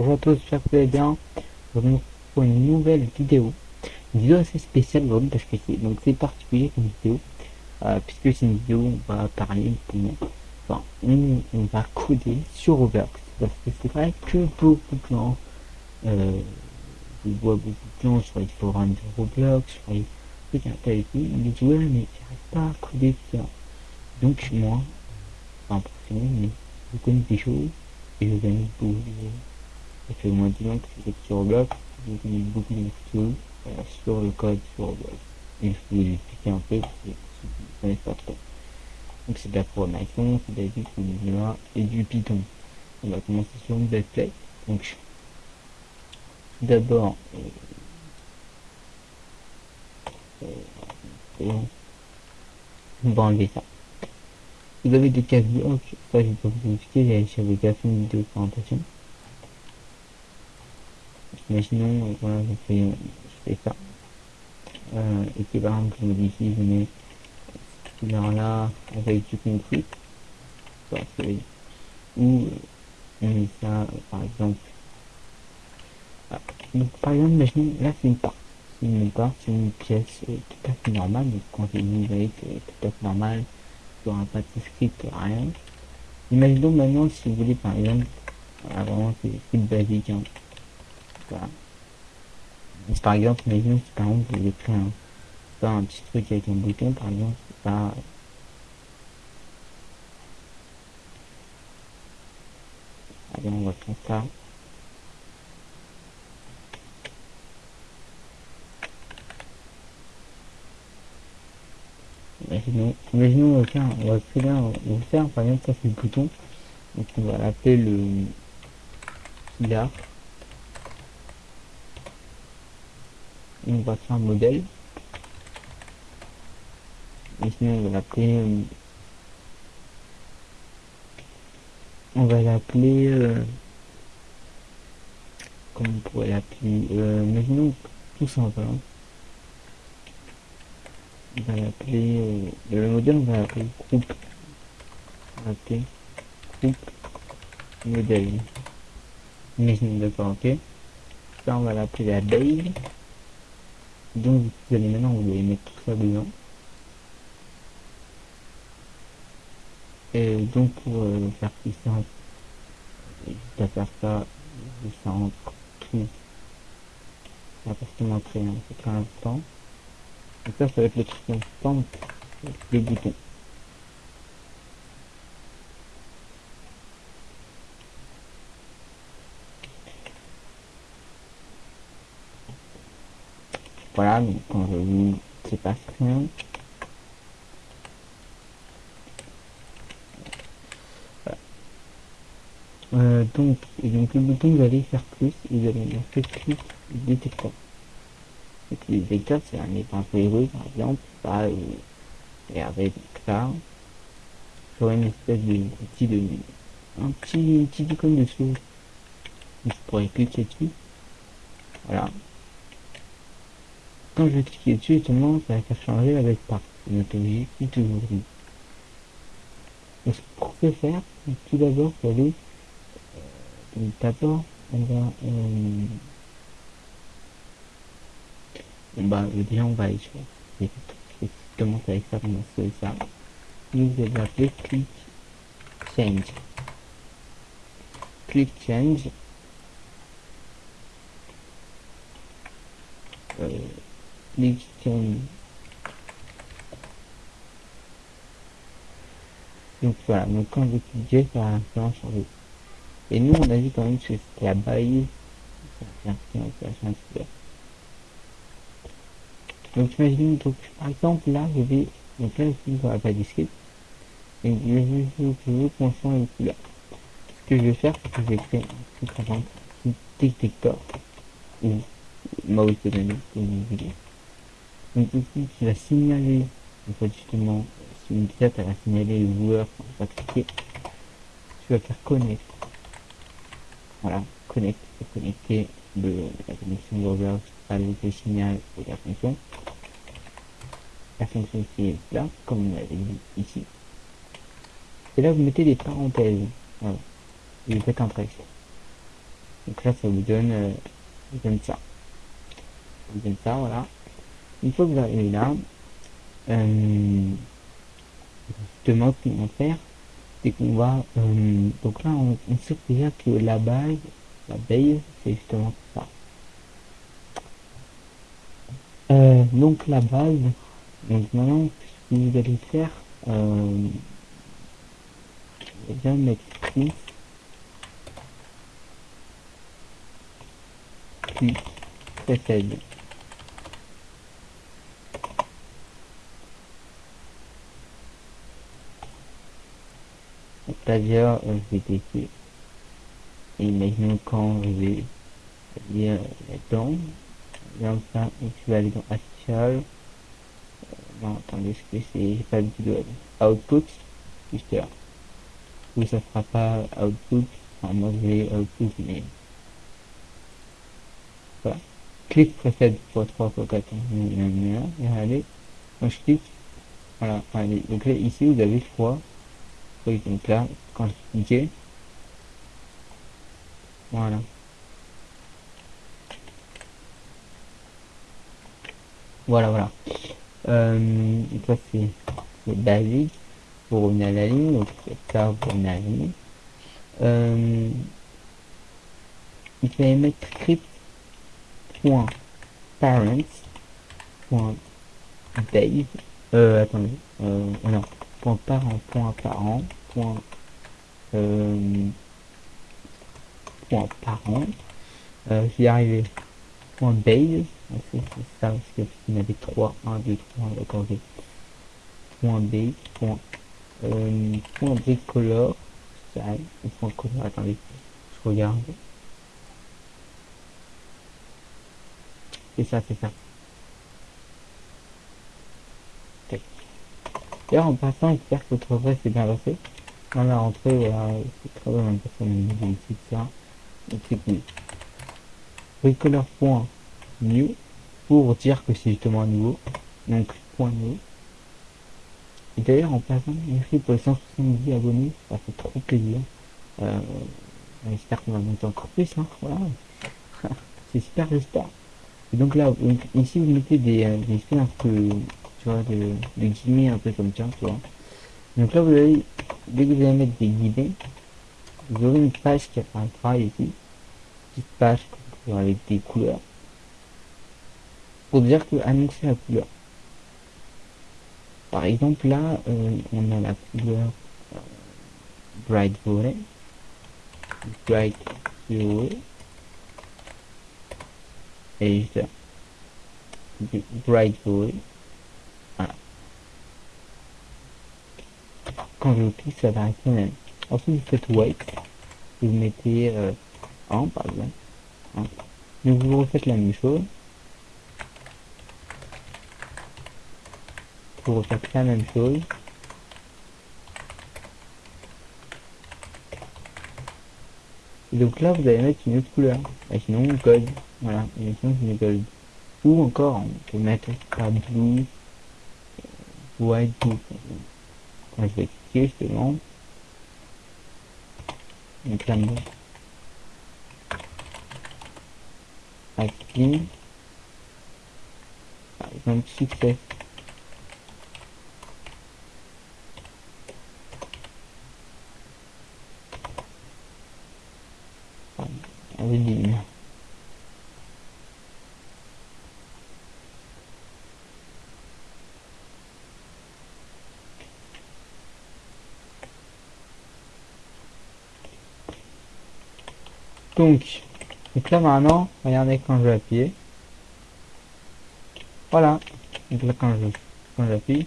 Bonjour à tous, j'espère que vous allez bien. Bienvenue pour une nouvelle vidéo. Une vidéo assez spéciale aujourd'hui parce que c'est donc c'est particulier comme vidéo. Euh, puisque c'est une vidéo où on va parler, enfin, on, on, va coder sur Roblox. Parce que c'est vrai que beaucoup de gens, euh, je vois beaucoup de gens sur les forums de Roblox, sur les trucs internet, ils me disent ouais mais pas à coder ça. Donc moi, enfin pour mais je connais des choses et je gagne beaucoup de ça fait au moins 10 ans que je sur Roblox, j'ai vu beaucoup de vidéos euh, sur le code sur Roblox. Et je vais vous expliquer un peu parce que je ne connais pas trop. Donc c'est de la programmation, c'est de la vie, c'est du Java et du Python. On va commencer sur une play? Donc d'abord euh, euh, on va enlever ça. Vous avez des cas de ça je vais pas vous expliquer, j'avais déjà fait une vidéo de présentation. Imaginons, euh, voilà, je fais, je fais ça. Euh, et que par exemple, je modifie, je mets cette couleur là avec du concret. Ou euh, ça, euh, par exemple. Ah, donc par exemple, imaginons, là c'est une part. C'est une part, c'est une pièce euh, tout à fait normale. Donc quand j'ai une euh, tout à fait normale, il n'y aura pas de script, rien. Imaginons maintenant si vous voulez par exemple, voilà, vraiment c'est basique. Hein. Voilà. par exemple, imaginons si par exemple vous créer un, un petit truc avec un bouton, par exemple, pas. Allez, on va faire ça. Imaginons, imaginons, on va faire, on va on va faire, par exemple, ça c'est le bouton. Donc on va l'appeler le. On va faire un modèle. Et sinon on va l'appeler euh, on va l'appeler euh, comment on pourrait l'appeler euh, imaginons tout simplement on va l'appeler euh, le modèle on va l'appeler groupe. On va l'appeler groupe modèle. Imaginons d'accord ok. Ça on va l'appeler la donc vous allez maintenant vous allez mettre tout ça dedans. Et donc pour euh, faire plus simple juste à faire ça ça entre tout. Ça parce que montrer hein, c'est très important donc ça ça va être le truc instant le bouton Voilà, donc quand je. Voilà. Euh, donc, et donc le bouton vous allez faire plus, vous allez faire clic détecteur. Détecteur c'est un écran par exemple, pas euh, et avec ça, j'aurai une espèce de petit de un petit petit icône dessous. Je pourrais cliquer dessus. Voilà, quand je vais cliquer dessus, justement, ça va changer avec par toujours dit. Donc, pour ce faire, tout d'abord, vous allez, euh, d'abord, on va, euh, bah, déjà, on va aller sur, je commence avec ça, on va faire ça. Et click change. Click change. Euh, Donc voilà, donc quand vous cliquez, ça va un changer. Et nous, on a vu quand même que c'était la baille. Donc imaginez, donc par exemple là, je vais, donc là je pas disquette. Et je vais, je veux qu'on. Ce que je vais faire, c'est que je vais créer un truc détecteur. Ou mouse vous voulez. Donc ici, tu vas signaler, en fait justement, si une pièce, elle va signaler le joueur il va cliquer. Tu vas faire connect. Voilà, connect, connecter le, la connexion de Roblox avec le signal et la fonction. La fonction qui est là, comme on l'avait dit ici. Et là, vous mettez des parenthèses. Voilà. Vous faites un trait. Donc là, ça vous donne, euh, vous donne ça. Ça vous donne ça, voilà. Une fois que vous arrivez là, euh, justement, ce qu'on va faire, c'est qu'on va, euh, donc là, on, on sait déjà que la base, la base, c'est justement ça. Euh, donc la base, donc maintenant, ce que vous allez faire, euh, déjà mettre prix, puis. Euh, je vais tester. Et imaginons quand je vais lire là-dedans, comme ça, je vais aller dans Actual. Euh, non, attendez, ce que c'est, j'ai pas l'habitude de Output, juste là. Ou ça fera pas Output, enfin moi je vais Output, mais voilà. Clic précède pour 3 fois 4 et allez, moi je clique, voilà, allez, donc là ici vous avez choix, donc là, quand je voilà. Voilà, voilà. Euh, ça c'est basique. Vous revenez à la ligne, donc ça vous revenez à il fallait mettre script.parents.base. Euh, attendez. Euh, non. Point parent, point parent, point, euh, point parent. Euh, j'y arrivé. Point base. C'est ça, parce qu'il y en avait 3, 1, 2, 3, d'accord. Point B, point, euh, point B color, ça, point color, attendez, je regarde. C'est ça, c'est ça. D'ailleurs, en passant, j'espère que votre vrai s'est bien passé. Dans la rentrée, voilà, c'est très bien on a ici, ça. Donc c'est cool. Bricoleur.new pour dire que c'est justement nouveau. Donc, point nouveau. Et d'ailleurs, en passant, merci pour les 170 abonnés, ça fait trop plaisir. Euh, j'espère qu'on va monter encore plus, hein, voilà. c'est super, j'espère. Et donc là, ici, vous mettez des, euh, des un peu, tu vois, de, de guillemets un peu comme ça, tu vois. Donc là, vous allez, dès que vous allez mettre des guillemets, vous aurez une page qui apparaîtra ici. Petite page avec des couleurs pour dire que annoncer la couleur. Par exemple là, euh, on a la couleur euh, Bright Violet, Bright Violet, et Bright Violet. Quand je clique, ça va arrêter même. Ensuite, vous faites white, vous mettez euh, en par exemple. Donc vous refaites la même chose. pour refaire la même chose. Et donc là, vous allez mettre une autre couleur. Et sinon, gold. Voilà, et sinon, c'est gold. Ou encore, on peut mettre pas blue, white vais cliquer, justement. Donc là, Active. Par exemple, succès. Donc, donc là maintenant, regardez quand je vais appuyer. Voilà. Donc là quand je quand j'appuie.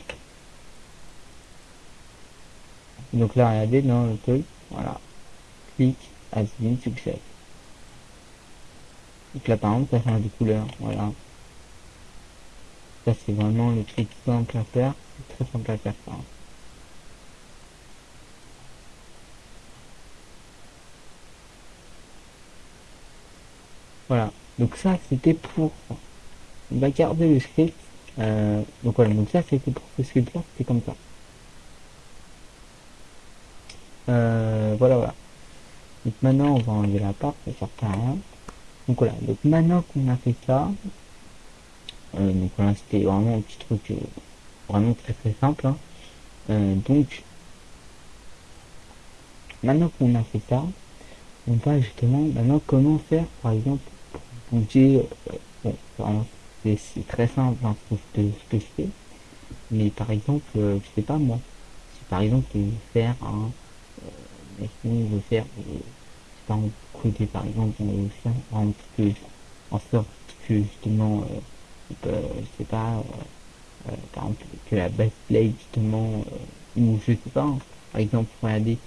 Donc là regardez dans le truc. Voilà. Clic, as been success. Donc là par exemple ça change de couleur. Voilà. Ça c'est vraiment le truc simple à faire. C'est très simple à faire. Voilà, donc ça c'était pour... On va garder le script. Euh, donc voilà, donc ça c'était pour ce script là, c'était comme ça. Euh, voilà, voilà. Et maintenant, on va enlever la part, ça sert à rien. Donc voilà, donc maintenant qu'on a fait ça, euh, donc voilà, c'était vraiment un petit truc vraiment très très simple. Hein. Donc, maintenant qu'on a fait ça, on va justement maintenant comment faire par exemple pour bouger. bon, c'est très simple hein, ce, que, je fais, mais par exemple, je sais pas moi, si par exemple je veux faire un, euh, si on faire, côté par exemple, on veut faire en, que, en sorte que justement, euh, je sais pas, euh, par exemple, que la base play justement, ou je sais pas, hein, par exemple, regardez,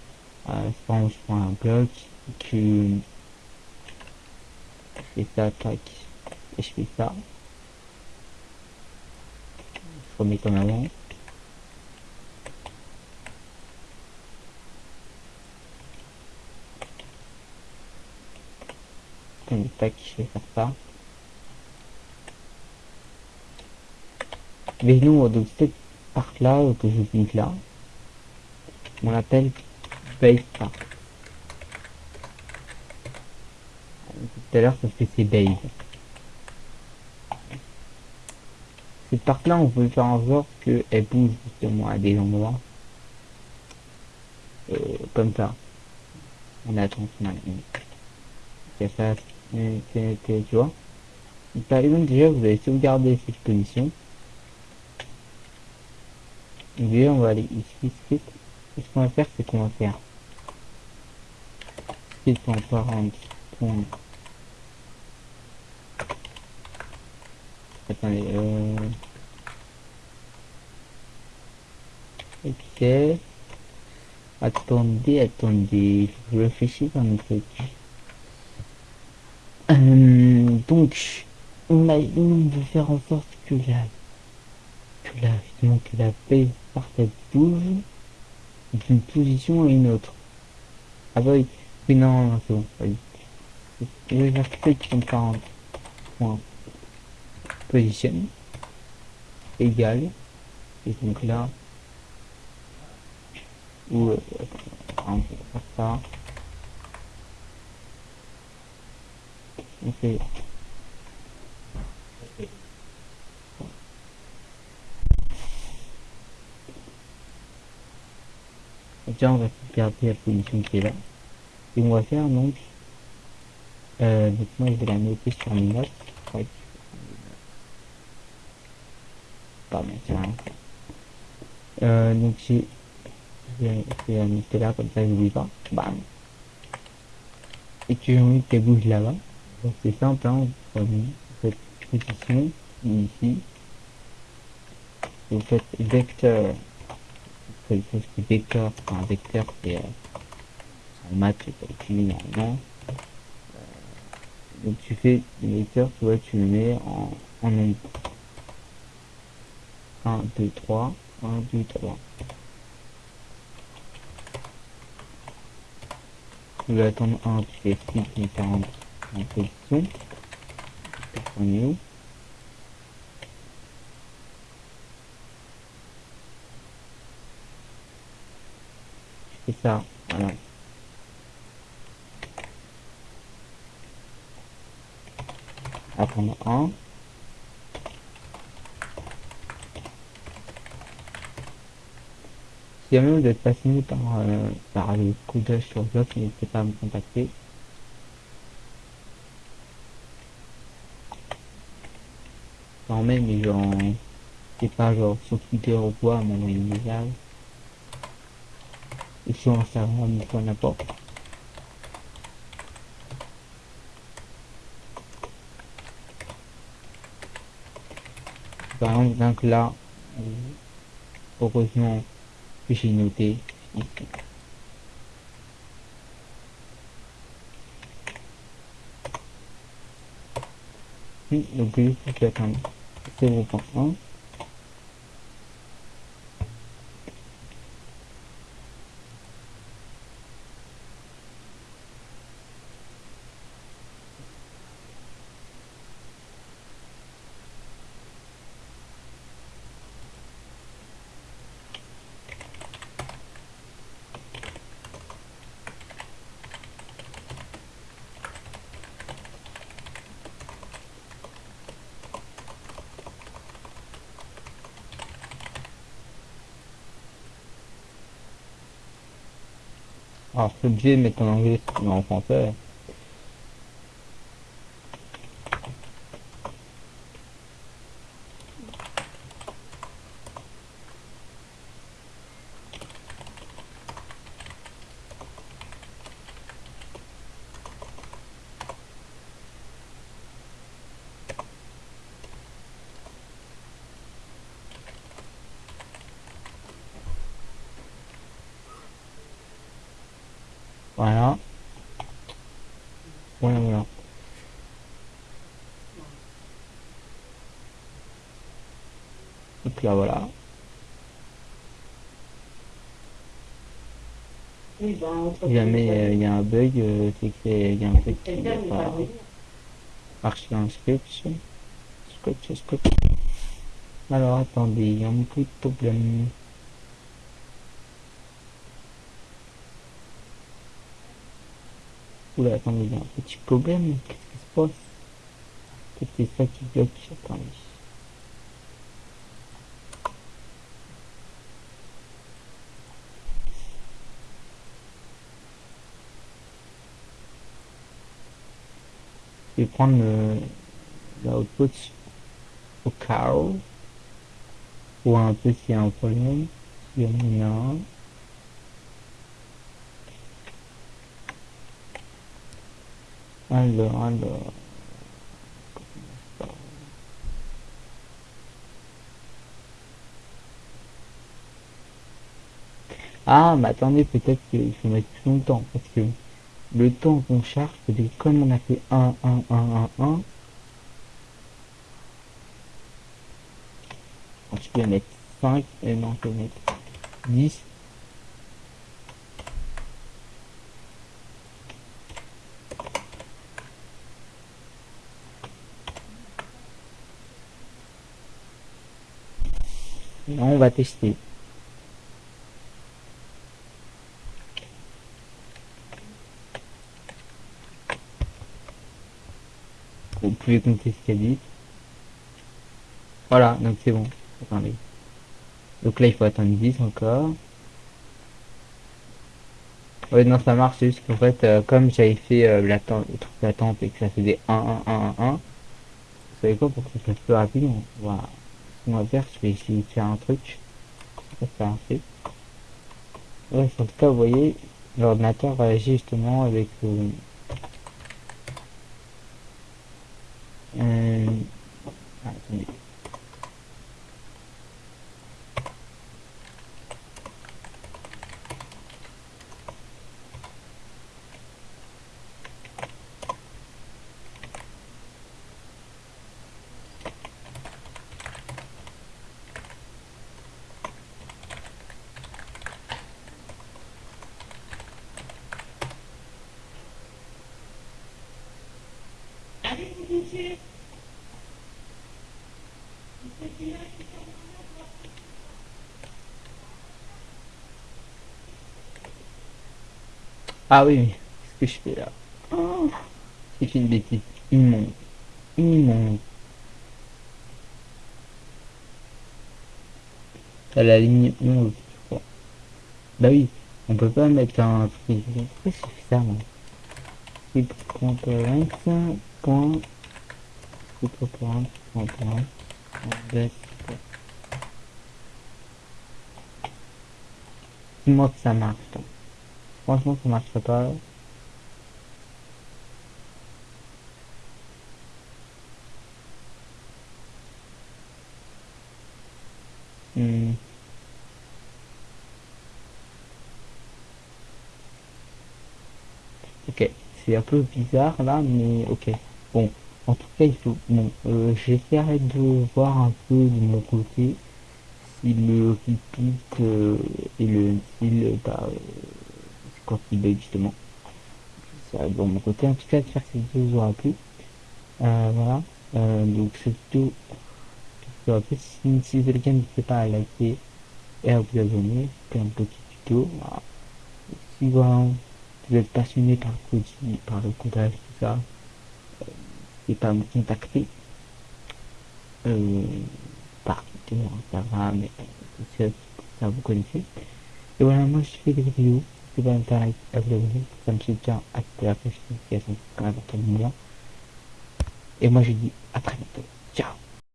euh, je prends, un bloc, que fais ça, tac, et je fais ça. Je remets comme avant. tac, je vais faire ça. Mais nous, donc cette part-là que je vis là, on l'appelle base part. Tout à l'heure, ça fait c'est base. Cette part-là, on peut faire en sorte qu'elle bouge justement à des endroits. Euh, comme ça. On attend son C'est ça, tu vois. Par exemple, déjà, vous allez sauvegarder cette position. Et on va aller ici, script. Et ce qu'on va faire, c'est qu'on va faire script.parent. Attendez, euh... Ok. Attendez, attendez, je réfléchis dans le truc. Euh, donc, on, a, on veut faire en sorte que la, que la, que la paix parfaite bouge d'une position à une autre. Ah bah oui, oui non, non c'est bon, oui. Je vais faire clic comme ça en point position égale et donc là ou on peut ça on fait on va garder la position qui est là et on va faire donc euh, moi je vais la noter sur mes ouais. Pardon c'est rien euh, donc j'ai vais noter là comme ça je n'oublie pas. Bam. Et que j'ai envie qu'elle bouge là-bas. Donc c'est simple hein, vous cette position ici. Vous faites vecteur quelque chose qui vecteur un vecteur c'est euh, en maths c'est calculé normalement. Donc tu fais le vecteur tu vois tu le mets en, en nombre 1 2 3 1 2 3 tu veux attendre 1 tu fais 6 différentes en position on est où? C'est ça voilà. Attendre 1 si jamais vous êtes passionné par, euh, par les coups d'œil sur Job, n'hésitez pas à me contacter. Quand même, mais genre, c'est pas genre sur Twitter ou quoi, m'envoyer une message. Et sur Instagram, ou n'importe. Par exemple, donc là, heureusement, j'ai noté ici. Donc, je vais attendre 0.1. Alors, c'est obligé de mettre en anglais, mais en français. Voilà. Voilà, voilà. Donc là, voilà. Oui, ben, entre Si jamais euh, il y a un bug, euh, c'est qu'il y a un truc qui va pas marché dans le script. Script, script. Alors, attendez, il y a un de problème. Oula, attendez, il y a un petit problème. Qu'est-ce qui se passe? Peut-être c'est ça qui bloque? Attendez. Je vais prendre l'output au carreau. Pour un peu s'il y a un problème. Il y en a un. Alors, alors. Ah, mais attendez, peut-être qu'il faut mettre plus longtemps, parce que le temps qu'on charge, que comme on a fait 1, 1, 1, 1, 1, je peux mettre 5, et non, je peux mettre 10, Non, on va tester. Pouvez compter ce qu'elle dit. Voilà, donc c'est bon. Donc là, il faut attendre 10 encore. Ouais, non, ça marche, c'est juste qu'en fait, euh, comme j'avais fait euh, l'attente, le truc d'attente et que ça faisait 1, 1, 1, 1, 1, vous savez quoi, pour que ça fasse plus rapide, on va, faire, je vais essayer de faire un truc. Ça, un truc. Ouais, en tout cas, vous voyez, l'ordinateur réagit justement avec... Euh, 嗯，哎，这里。Ah, oui, qu'est-ce que je fais là Oh, C'est une bêtise immonde. Immonde. À la ligne 11, je crois. Bah oui, on peut pas mettre un truc. Pourquoi j'ai fait ça, moi? C'est pour 25 points. C'est pour 40 points. On baisse. Dis-moi que ça marche. toi. Franchement, ça marcherait pas. Hmm. Ok, c'est un peu bizarre là, mais ok. Bon, en tout cas, il faut. Bon, euh, j'essaierai de voir un peu de mon côté si le repeat euh, et le bah, euh, c'est quoi qui bug justement. Ça, de mon côté, en tout cas, j'espère que cette vidéo vous aura plu. Voilà, donc en fait, si, si c'est n'hésitez pas à liker et à vous abonner. C'était un petit tuto. Si vous êtes passionné par le coding, par le tout ça, n'hésitez pas à me contacter. Euh, par Twitter, Instagram, tout ça, vous connaissez. Et voilà, moi je fais des vidéos n'hésitez pas à vous abonner, ça me soutient à la notification quand même. Et moi je dis à très bientôt. Ciao